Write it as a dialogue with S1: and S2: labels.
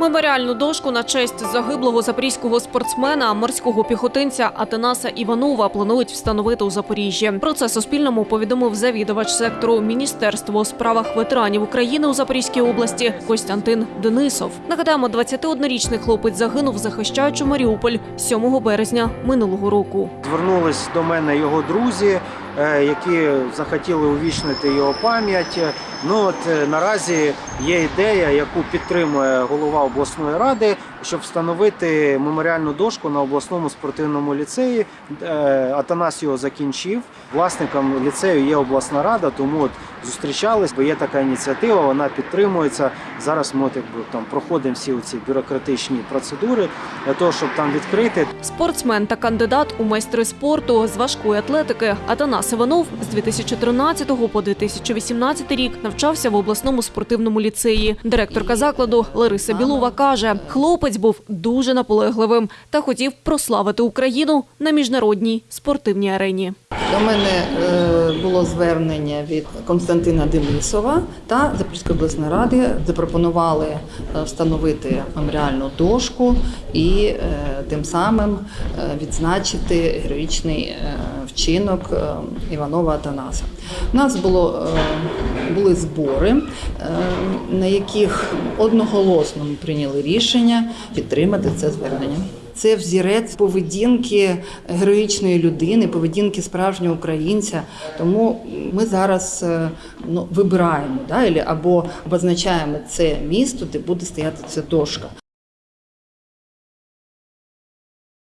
S1: Меморіальну дошку на честь загиблого запорізького спортсмена, морського піхотинця Атанаса Іванова планують встановити у Запоріжжі. Про це Суспільному повідомив завідувач сектору Міністерства у справах ветеранів України у Запорізькій області Костянтин Денисов. Нагадаємо, 21-річний хлопець загинув, захищаючи Маріуполь 7 березня минулого року.
S2: Звернулись до мене його друзі, які захотіли увічнити його пам'ять. Ну от е, наразі є ідея, яку підтримує голова обласної ради, щоб встановити меморіальну дошку на обласному спортивному ліцеї. Е, Атанас його закінчив. Власником ліцею є обласна рада, тому от зустрічались, бо є така ініціатива, вона підтримується. Зараз ми от, якби, там проходимо всі ці бюрократичні процедури для того, щоб там відкрити.
S1: Спортсмен та кандидат у майстри спорту з важкої атлетики Атанас Іванов з 2013 по 2018 рік навчався в обласному спортивному ліцеї. Директорка закладу Лариса Білова каже, хлопець був дуже наполегливим та хотів прославити Україну на міжнародній спортивній арені.
S3: До мене е, було звернення від Константина Денисова та Запорізької обласної ради. Запропонували е, встановити меморіальну дошку і е, тим самим відзначити героїчний вчинок Іванова Атанаса. У нас було, були збори, на яких одноголосно ми прийняли рішення підтримати це звернення. Це взірець поведінки героїчної людини, поведінки справжнього українця. Тому ми зараз е, ну, вибираємо да, або обозначаємо це місто, де буде стояти ця дошка.